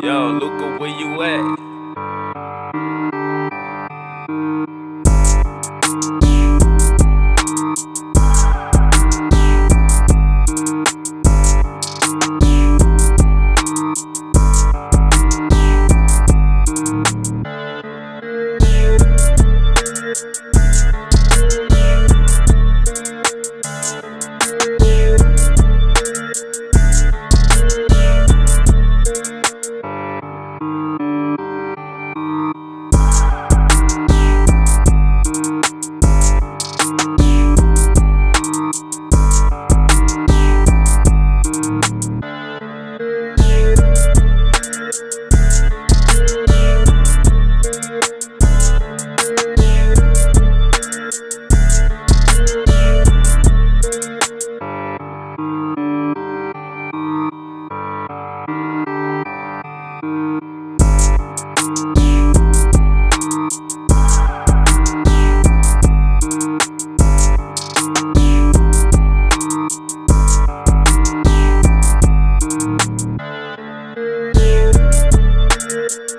Yo, Luca, where you at? Thank